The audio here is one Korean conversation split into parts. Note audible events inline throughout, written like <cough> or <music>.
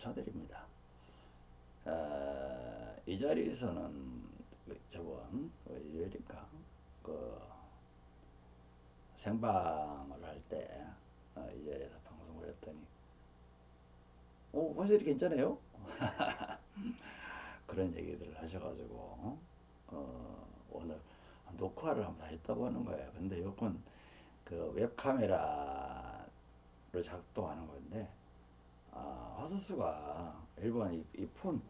쳐드립니다. 어, 이 자리에서는 그 저번 그 일요일인가 그 생방을 할때 어, 이 자리에서 방송을 했더니 오 화질이 괜찮아요? <laughs> 그런 얘기들을 하셔가지고 어, 오늘 녹화를 한번 했다고 하는 거예요. 근데 이건 그 웹카메라로 작동하는 건데 아, 화소수가 일본 이, 이 폰,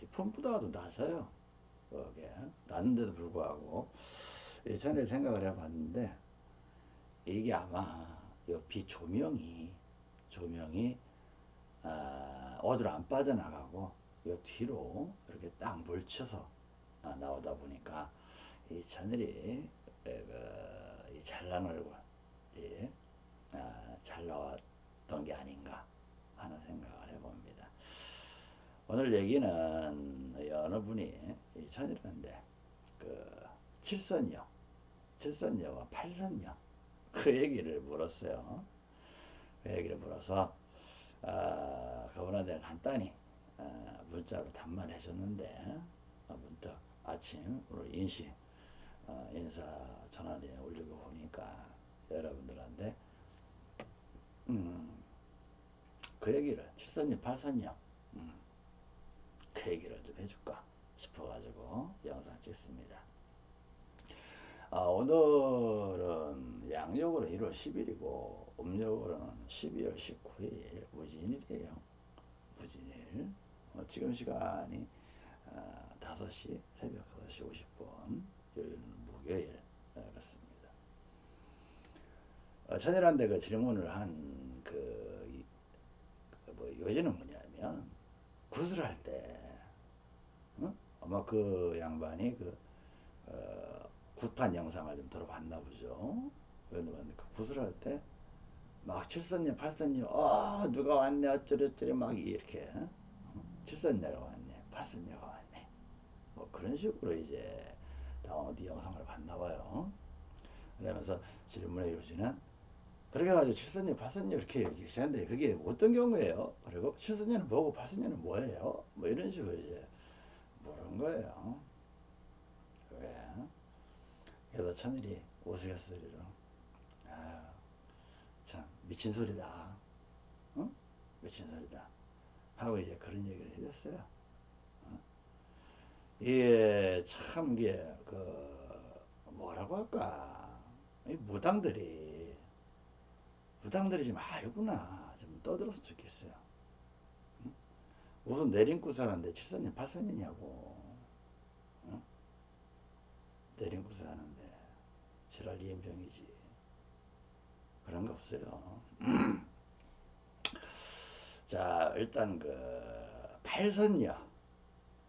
이 폰보다도 낮아요. 그게 낮은데도 불구하고 예전에 생각을 해봤는데 이게 아마 옆이 조명이 조명이 아, 어디로 안 빠져나가고 요 뒤로 이렇게 딱 몰쳐서 아, 나오다 보니까 이 하늘이 그, 이 잘난 얼굴 이, 아, 잘 나왔던 게 아닌가 하는 생각을 해봅니다. 오늘 얘기는 어느 분이 이 천일인데 그 칠선녀, 칠선녀와 팔선녀 그 얘기를 물었어요. 그 얘기를 물어서 아, 그분한테 간단히 아, 문자로 답만해 줬는데 아, 문득 아침 오늘 인시 어, 인사 전화에 올리고 보니까 여러분들한테 음, 그 얘기를 칠선녀 팔선녀 음, 그 얘기를 좀 해줄까 싶어가지고 영상 찍습니다. 아, 오늘은 양력으로 1월 10일이고 음력으로는 12월 19일 무진일이에요. 무진일. 어, 지금 시간이 아, 5시 새벽 5시 50분 요일은 목요일 네, 그렇습니다. 어, 천일한테 그 질문을 뭐 요지는 뭐냐면 구슬 할 때 어? 아마 그 양반이 그 어, 굿판 영상을 좀 들어봤나 보죠. 그런데 그 구슬 할 때막 칠선녀 팔선녀 어 누가 왔네 어쩌저쩌리 막 이렇게 어? 칠선녀가 왔네 팔선녀가 왔네 뭐 그런 식으로 이제 다운로드 영상을 봤나 봐요. 그러면서 질문의 요지는 그렇게 해가지고 칠선녀 팔선녀 이렇게 얘기하는데 그게 어떤 경우예요? 그리고 칠선녀는 뭐고 팔선녀는 뭐예요? 뭐 이런 식으로 이제 물은 거예요. 왜? 그래서 천일이 우스갯소리로 아유 참 미친 소리다 어? 미친 소리다 하고 이제 그런 얘기를 해줬어요 어? 이게 참 이게 그 뭐라고 할까 이 무당들이 무당들이 좀 알구나 좀 떠들었으면 좋겠어요 응? 무슨 내림구사라는데 7선년 8선년이냐고 응? 내림구사 하는데 지랄 이엠병이지 그런 거 없어요. <clears throat> 자, 일단 그 팔선녀,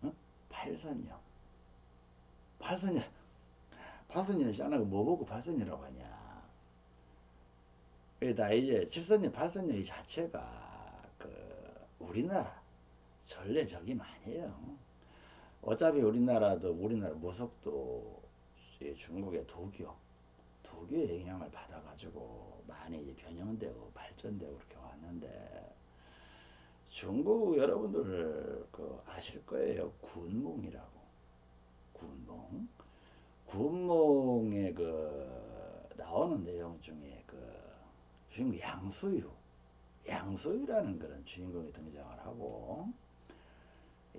어? 팔선녀, 팔선녀, 팔선녀 시안하고 뭐 보고 팔선녀라고 하냐? 그다 이제 칠선녀, 팔선녀 이 자체가 그 우리나라 전례적인 아니에요. 어차피 우리나라도 우리나라 무속도 중국의 도교 도교의 영향을 받아가지고 많이 변형되고 발전되고 그렇게 왔는데 중국 여러분들 그 아실 거예요. 군몽이라고. 군몽? 군몽에 그 나오는 내용 중에 그 주인공 양소유. 양소유라는 그런 주인공이 등장을 하고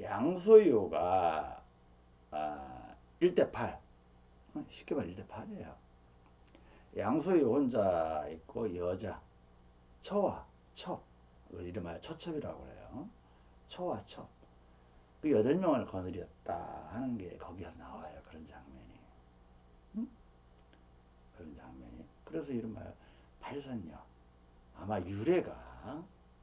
양소유가 아, 1대8 쉽게 말해 1대8이에요. 양소유 혼자 있고 여자 처와 첩 이름하여 처첩이라고 그래요. 처와 첩그 여덟 명을 거느렸다 하는 게 거기서 나와요 그런 장면이. 응? 그런 장면이. 그래서 이름하여 팔선녀. 아마 유래가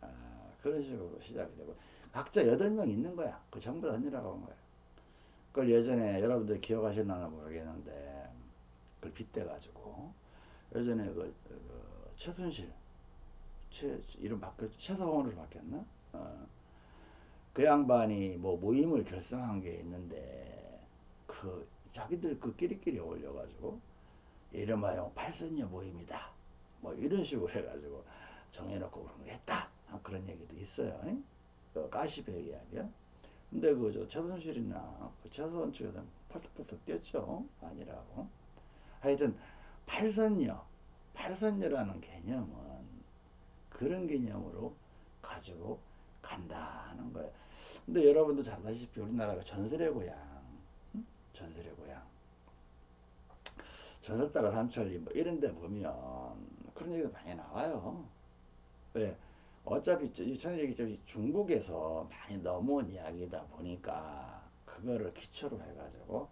아, 그런 식으로 시작이 되고. 각자 여덟 명 있는 거야. 그 전부 다 언니라고 한 거야. 그걸 예전에 여러분들 기억하시나 모르겠는데 그걸 빗대 가지고. 예전에 그, 그 최순실 최 이름 바뀌었 최서원으로 바뀌었나? 어. 그 양반이 뭐 모임을 결성한 게 있는데 그 자기들 그 끼리끼리 어울려가지고 이름하여 팔선녀 모임이다 뭐 이런 식으로 해가지고 정해놓고 그런 거 했다 그런 얘기도 있어요 그 가시배기 아니야? 근데 그저 최순실이나 그 최소한 측에서는 펄떡펄떡 뛰었죠. 아니라고. 하여튼 팔선녀, 팔선녀라는 개념은 그런 개념으로 가지고 간다는 거예요. 근데 여러분도 잘 아시다시피 우리나라가 전설의 고향, 응? 전설의 고향. 전설 따라 삼천리 뭐 이런 데 보면 그런 얘기도 많이 나와요. 왜? 어차피 이전 얘기했 중국에서 많이 넘어온 이야기다 보니까 그거를 기초로 해가지고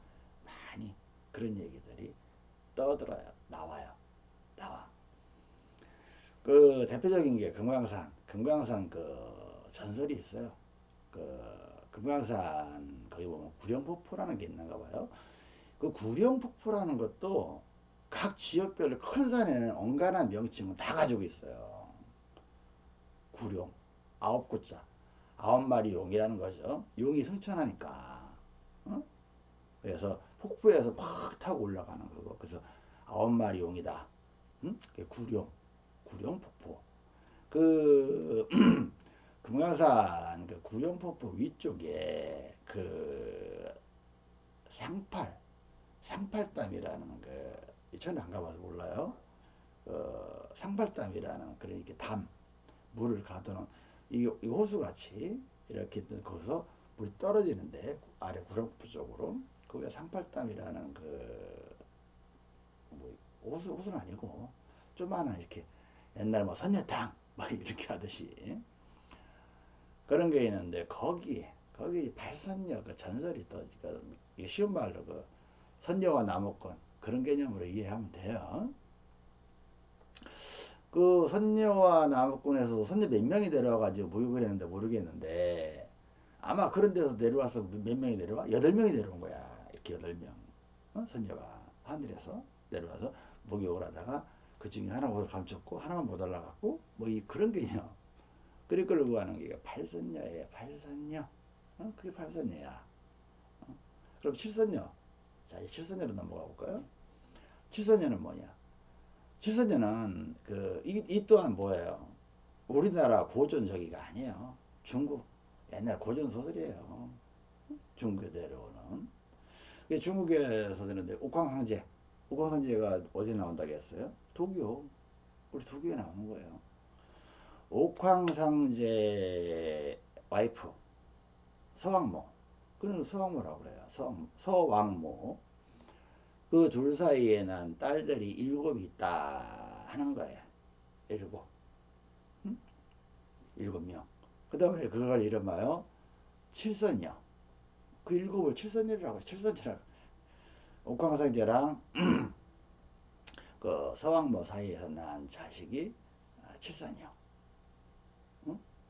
많이 그런 얘기들이 떠들어요. 나와요. 나와. 그 대표적인 게 금강산, 금강산 그 전설이 있어요. 그 금강산 거기 보면 구룡폭포라는 게 있는가 봐요. 그 구룡폭포라는 것도 각 지역별로 큰 산에는 온갖한 명칭을 다 가지고 있어요. 구룡, 아홉 구자, 아홉 마리 용이라는 거죠. 용이 승천하니까. 어? 그래서 폭포에서 막 타고 올라가는 거고. 그래서 아홉 마리 용이다. 응? 구룡, 구룡 폭포. 그 <clears throat> 금강산 그 구룡 폭포 위쪽에 그 상팔, 상팔담이라는 그 저는 안 가봐서 몰라요. 어, 상팔담이라는 그런 이렇게 담 물을 가두는 이, 이 호수같이 이렇게 거기서 물이 떨어지는데 아래 구룡포 쪽으로 그게 상팔담이라는 그 뭐 호수 호수는 아니고 좀만한 이렇게 옛날 뭐 선녀탕 뭐 <laughs> 이렇게 하듯이 그런 게 있는데 거기 거기 발선녀 그 전설이 또 그, 쉬운 말로 그 선녀와 나무꾼 그런 개념으로 이해하면 돼요. 그 선녀와 나무꾼에서 선녀 몇 명이 내려와가지고 모욕을 했는데 모르겠는데 아마 그런 데서 내려와서 몇 명이 내려와? 여덟 명이 내려온 거야. 이렇게 여덟 명. 어? 선녀가 하늘에서 내려와서 목욕을 하다가 그 중에 하나 옷을 감췄고 하나만 못 올라갔고 뭐 이 그런 개념. 그리 끌고 가는 게 팔선녀예요. 팔선녀. 어? 그게 팔선녀야. 어? 그럼 칠선녀. 자, 이 칠선녀로 넘어가 볼까요? 칠선녀는 뭐냐? 칠선녀는 그, 이, 이 또한 뭐예요? 우리나라 고전 저기가 아니에요. 중국 옛날 고전 소설이에요. 중국에 내려오는. 중국에서 되는데 옥황상제. 옥황상제가 어디 나온다고 했어요? 도교. 우리 도교에 나오는 거예요. 옥황상제 와이프 서왕모 그는 서왕모라고 그래요. 서, 서왕모. 그 둘 사이에 는 딸들이 일곱 있다 하는 거예요. 일곱. 응? 일곱 명 그 다음에 그걸 이름하여 칠선녀. 그 일곱을 칠선녀라고 칠선녀라고. 옥황상제랑 <clears throat> 그 서왕모 사이에서 난 자식이 칠선녀.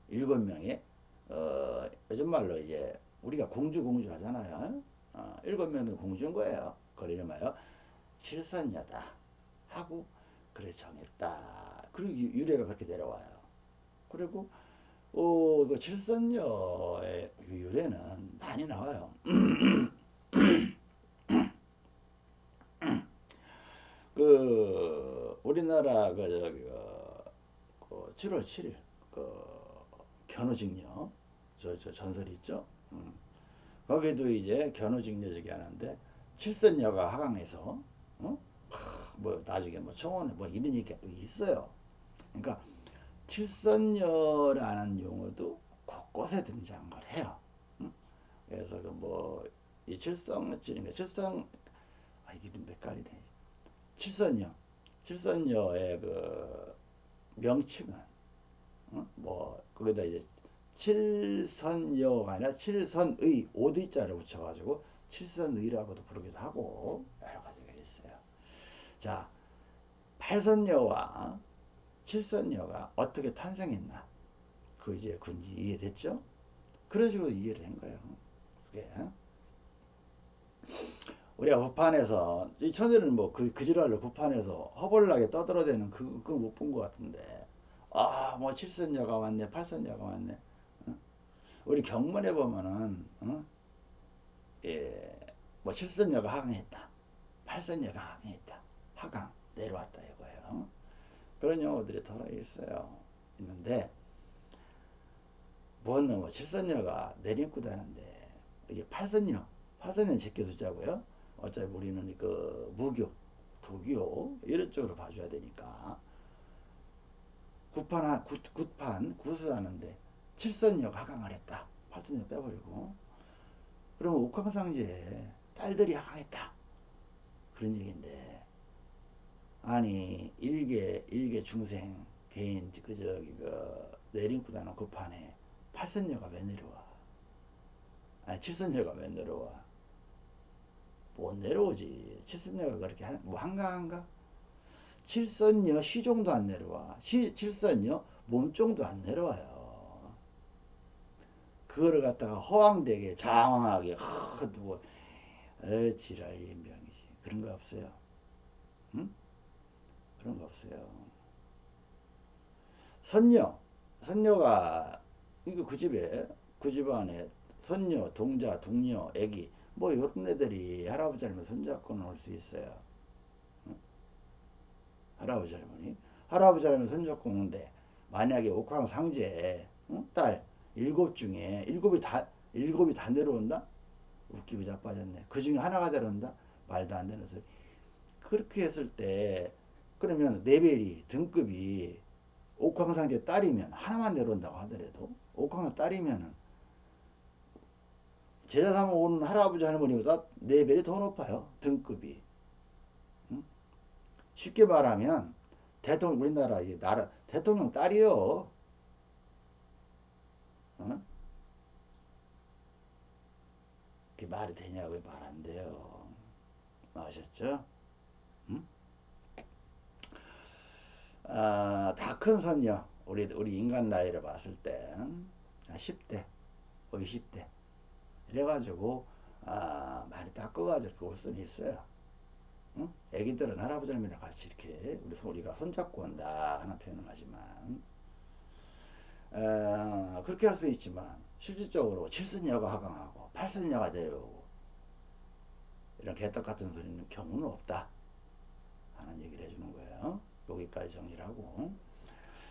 일곱 명의 어, 요즘 말로 이제 우리가 공주 공주 하잖아요. 어, 일곱 명이 공주인 거예요. 그걸 이름하여 칠선녀다 하고 그래 정했다. 그리고 유래가 그렇게 내려와요. 그리고 어, 그 칠선녀의 유래는 많이 나와요. <clears throat> 그 우리나라 그 저기 그 7월 7일 그 견우직녀 저, 저 전설 있죠. 음. 거기도 이제 견우직녀적이 하는데 칠선녀가 하강해서 어? 하, 뭐 나중에 뭐 청원에 뭐 이런 얘기가 또 있어요. 그러니까 칠선녀라는 용어도 곳곳에 등장을 해요. 음? 그래서 그 뭐 이 칠성cil인가 칠성 아 이게 좀 헷갈리네. 칠선녀 칠선녀의 그 명칭은 어? 뭐 거기다 이제 칠선여가 아니라 칠선의 오드자를 붙여가지고 칠선의라고도 부르기도 하고 여러 가지가 있어요. 자, 팔선여와 칠선여가 어떻게 탄생했나? 그 이제 군지 이해됐죠? 그런 식으로 이해를 한 거예요. 그게 우리가 부판에서 이 천일은 뭐그 그 지랄로 부판에서 허벌나게 떠들어대는 그 그거 못 본 것 같은데 아, 뭐 칠선녀가 왔네, 팔선녀가 왔네. 어? 우리 경문에 보면은 어? 예, 뭐 칠선녀가 하강했다, 팔선녀가 하강했다, 하강 내려왔다 이거예요. 그런 용어들이 들어 있어요. 있는데 보았나 뭐 칠선녀가 내림구다는데 이게 팔선녀 팔선녀 제껴 숫자고요. 어차피 우리는 그 무교, 도교 이런 쪽으로 봐줘야 되니까 구판 구, 구판 구수하는데 칠선녀가 하강을 했다. 팔선녀 빼버리고 그러면 옥황상제에 딸들이 하강했다. 그런 얘기인데 아니 일개 일개 중생 개인 그 저기 그 내림구다는 구판에 팔선녀가 왜 내려와? 아니 칠선녀가 왜 내려와? 못 내려오지. 칠선녀가 그렇게 한, 뭐 한가한가? 칠선녀 시종도 안 내려와. 시, 칠선녀 몸종도 안 내려와요. 그거를 갖다가 허황되게 장황하게 허 두고 에 지랄 인병이지. 그런 거 없어요. 응? 그런 거 없어요. 선녀, 선녀가 이거 그 집에 그 집안에 선녀, 동자, 동녀, 애기 뭐 이런 애들이 할아버지 할머니 손잡고 놀 수 있어요. 응? 할아버지 할머니 할아버지 할머니 손잡고 오는데 만약에 옥황상제 응? 딸 일곱 중에 일곱이 다 일곱이 다 내려온다? 웃기고 자빠졌네. 그 중에 하나가 내려온다? 말도 안 되는 소리. 그렇게 했을 때 그러면 레벨이 등급이 옥황상제 딸이면 하나만 내려온다고 하더라도 옥황상 딸이면은 제자 삼아 오는 할아버지 할머니보다 레벨이 더 높아요 등급이 응? 쉽게 말하면 대통령 우리나라 이 나라 대통령 딸이요 어? 그게 말이 되냐고 말안 돼요 아셨죠? 응? 아, 다 큰 선녀 우리 우리 인간 나이를 봤을 때 10대, 20대 이래가지고 아, 많이 닦아가지고 그올 수는 있어요. 응? 애기들은 할아버지 할머니랑 같이 이렇게 우리 우리가 손잡고 온다 하는 표현을 하지만 어, 그렇게 할 수 있지만 실질적으로 칠선녀가 하강하고 팔선녀가 내려오고 이런 개떡 같은 소리는 경우는 없다. 하는 얘기를 해주는 거예요. 여기까지 정리를 하고.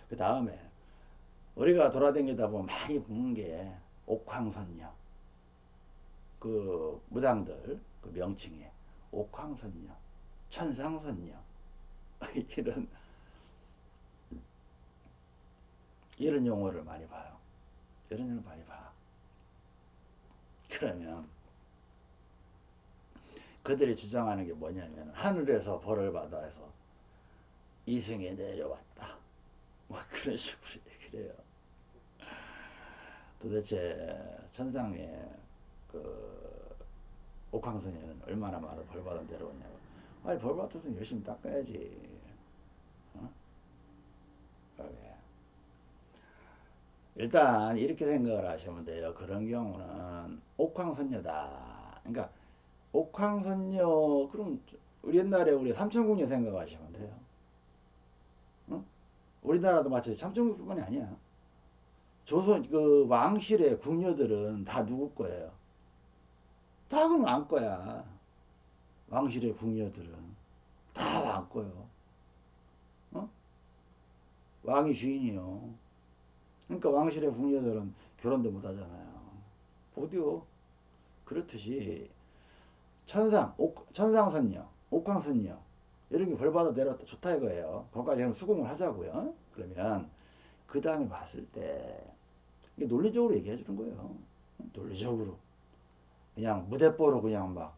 그 다음에 우리가 돌아다니다 보면 많이 보는 게 옥황선녀. 그 무당들 그 명칭에 옥황선녀 천상선녀. <laughs> 이런 이런 용어를 많이 봐요. 이런 용어를 많이 봐. 그러면 그들이 주장하는 게 뭐냐면 하늘에서 벌을 받아서 이승에 내려왔다. 뭐 <laughs> 그런 식으로 얘기를 해요. 도대체 천상에 그 옥황선에는 얼마나 많은 벌 받아 내려오냐고. 아니 벌 받았으면 열심히 닦아야지. 어? 그러게. 일단 이렇게 생각을 하시면 돼요. 그런 경우는 옥황선녀다. 그러니까 옥황선녀 그럼 우리 옛날에 우리 삼천궁녀 생각하시면 돼요. 응? 우리나라도 마찬가지 삼천궁뿐만이 아니야. 조선 그 왕실의 궁녀들은 다 누구 거예요? 다 그럼 왕 거야. 왕실의 궁녀들은 다 왕 거요. 어? 왕이 주인이요. 그러니까 왕실의 궁녀들은 결혼도 못 하잖아요. 보디오. 그렇듯이 천상, 옥, 천상선녀, 옥황선녀 이런 게 벌받아 내려왔다 좋다 이거예요. 거기까지 그럼 수긍을 하자고요. 그러면 그 다음에 봤을 때 이게 논리적으로 얘기해 주는 거예요. 논리적으로 그냥 무대뽀로 그냥 막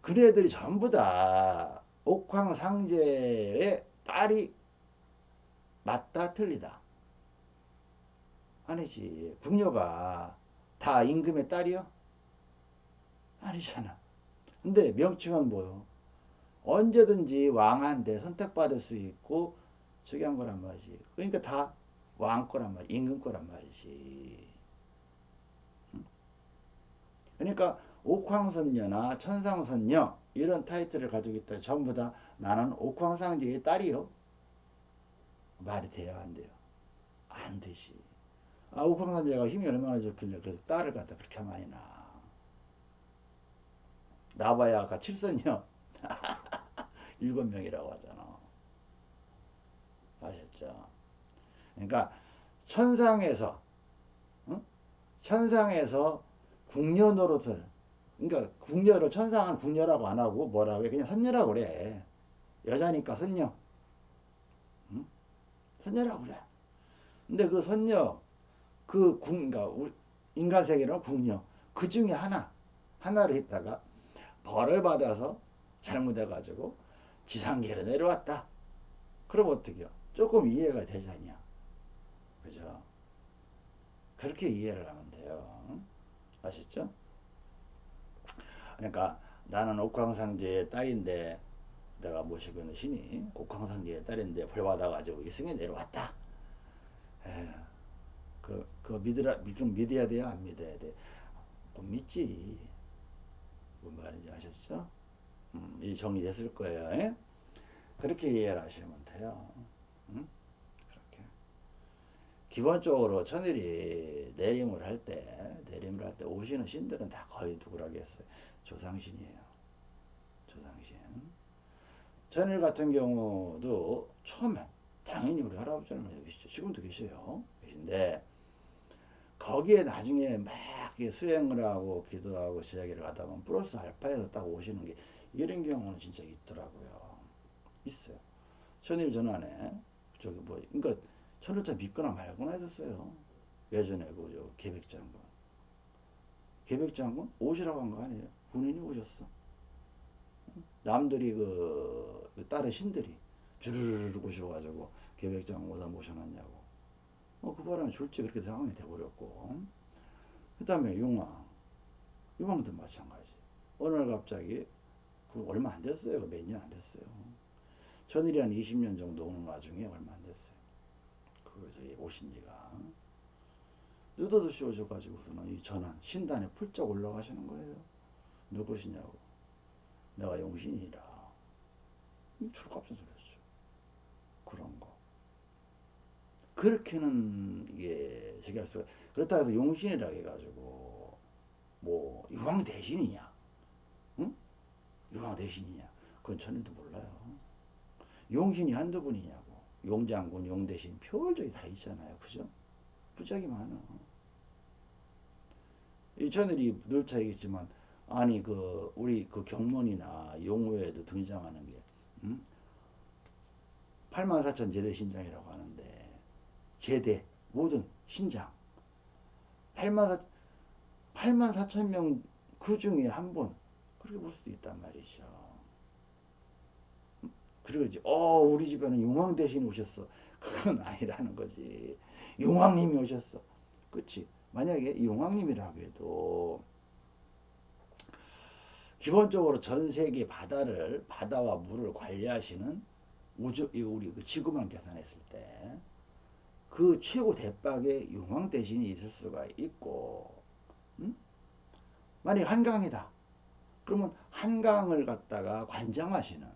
그네들이 전부 다 옥황상제의 딸이 맞다 틀리다. 아니지. 궁녀가 다 임금의 딸이요? 아니잖아. 근데 명칭은 뭐요? 언제든지 왕한테 선택받을 수 있고 저기 한 거란 말이지. 그러니까 다 왕 거란 말이지 임금 거란 말이지. 그러니까 옥황선녀나 천상선녀 이런 타이틀을 가지고 있다. 전부 다 나는 옥황상제의 딸이요 말이 돼야 안 돼요? 안 되지. 아 옥황상제가 힘이 얼마나 좋길래 그 딸을 갖다 그렇게 많이 낳아 나봐야 아까 칠선녀 <laughs> 일곱 명이라고 하잖아. 아셨죠? 그러니까 천상에서 응? 천상에서 궁녀 노릇을 그러니까 궁녀를 천상은 궁녀라고 안 하고 뭐라고 해? 그냥 선녀라고 그래. 여자니까 선녀. 응? 선녀라고 그래 근데 그 선녀 그 궁, 그러니까 인간 세계는 궁녀 그 중에 하나 하나를 했다가 벌을 받아서 잘못해가지고 지상계로 내려왔다. 그럼 어떻게요? 조금 이해가 되잖냐. 그죠? 그렇게 이해를 하면 돼요. 아시죠? 그러니까 나는 옥황상제의 딸인데 내가 모시고 있는 신이 옥황상제의 딸인데 벌 받아가지고 이승에 내려왔다. 에휴, 그, 그 믿으라, 믿음 믿어야 돼요? 안 믿어야 돼? 못 믿지. 뭔 말인지 아셨죠? 음, 이 정리됐을 거예요. 에? 그렇게 이해를 하시면 돼요. 음? 그렇게. 기본적으로 천일이 내림을 할 때, 내림을 할 때 오시는 신들은 다 거의 누구라겠어요? 조상신이에요. 조상신. 천일 같은 경우도 처음에 당연히 우리 할아버지는 계시죠. 지금도 계셔요. 계신데 거기에 나중에 막 수행을 하고 기도하고 제자기를 하다 보면 플러스 알파에서 딱 오시는 게 이런 경우는 진짜 있더라고요. 있어요. 천일 전환에 저기 뭐 그러니까 천일자 믿거나 말거나 했었어요. 예전에 그저 계백장군 계백장군 오시라고 한 거 아니에요. 군인이 오셨어. 남들이 그, 그 다른 신들이 주르르르 오셔가지고 계백장군 오다 모셔놨냐고. 어, 그 바람에 졸지 그렇게 상황이 돼버렸고. 그 다음에 용왕. 용왕도 마찬가지. 어느 날 갑자기, 그 얼마 안 됐어요. 몇 년 안 됐어요. 전일이 한 20년 정도 오는 와중에 얼마 안 됐어요. 그, 저기, 오신 지가. 느닷없이 오셔가지고서는 이 전환, 신단에 풀쩍 올라가시는 거예요. 누구시냐고. 내가 용신이라. 출갑선 소리였죠. 그런 거. 그렇게는 이게 저기 할 수가 그렇다 해서 용신이라 해가지고 뭐 유황 대신이냐 응? 유황 대신이냐 그건 저는도 몰라요 용신이 한두 분이냐고 용장군 용대신 표월적이 다 있잖아요 그죠 부작이 많아 이 저늘이 늘 차이겠지만 아니 그 우리 그 경문이나 용호에도 등장하는 게 응? 84,000 제대 신장이라고 하는데 제대 모든 신장 8만 4, 8만 4천 명그 중에 한 분 그렇게 볼 수도 있단 말이죠. 그리고 이제 어 우리 집에는 용왕 대신 오셨어. 그건 <laughs> 아니라는 거지. 용왕님이 오셨어. 그치? 만약에 용왕님이라고 해도 기본적으로 전 세계 바다를 바다와 물을 관리하시는 우주 우리 그 지구만 계산했을 때 그 최고 대박의 용왕 대신이 있을 수가 있고 음? 만약 한강이다. 그러면 한강을 갖다가 관장하시는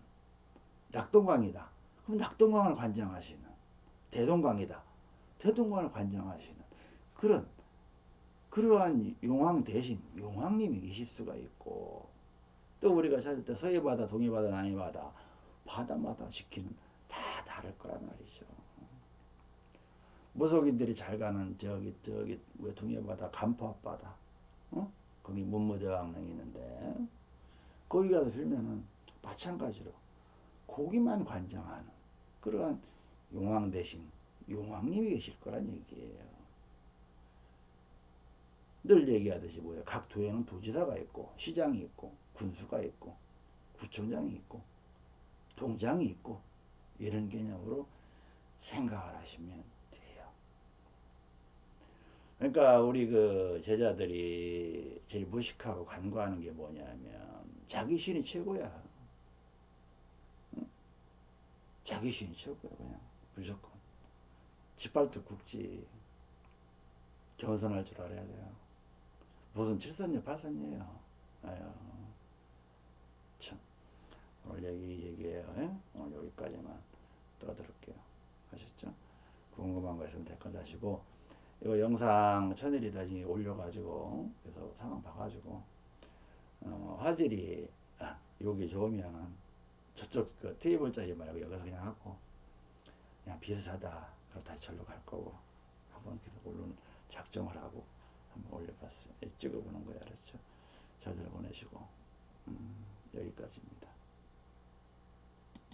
낙동강이다. 그럼 낙동강을 관장하시는 대동강이다. 대동강을 관장하시는 그런 그러한 용왕 대신 용왕님이 계실 수가 있고 또 우리가 찾을 때 서해바다 동해바다 남해바다 바다마다 지키는 다 다를 거란 말이죠 무속인들이 잘 가는 저기 저기 왜 동해바다 간포 앞바다 어? 거기 문무대왕릉이 있는데 거기 가서 빌면은 마찬가지로 고기만 관장하는 그러한 용왕 대신 용왕님이 계실 거란 얘기예요. 늘 얘기하듯이 뭐예요? 각 도에는 도지사가 있고 시장이 있고 군수가 있고 구청장이 있고 동장이 있고 이런 개념으로 생각을 하시면 그러니까 우리 그 제자들이 제일 무식하고 간과하는 게 뭐냐면 자기 신이 최고야. 응? 자기 신이 최고야 그냥 무조건. 짓밟도 굵지. 겸손할 줄 알아야 돼요. 무슨 칠선녀 팔선녀예요. 아유 참 오늘 얘기 얘기해요. 예? 오늘 여기까지만 떠들을게요. 아셨죠? 궁금한 거 있으면 댓글 다시고 이거 영상 천일이 다시 올려가지고 그래서 상황 봐가지고 어, 화질이 아, 여기 좋으면 저쪽 그 테이블 짜리 말고 여기서 그냥 하고 그냥 비슷하다 그럼 다시 절로 갈 거고 한번 계속 올리는 작정을 하고 한번 올려봤어요. 예, 찍어보는 거야, 알았죠? 잘들 보내시고 음, 여기까지입니다.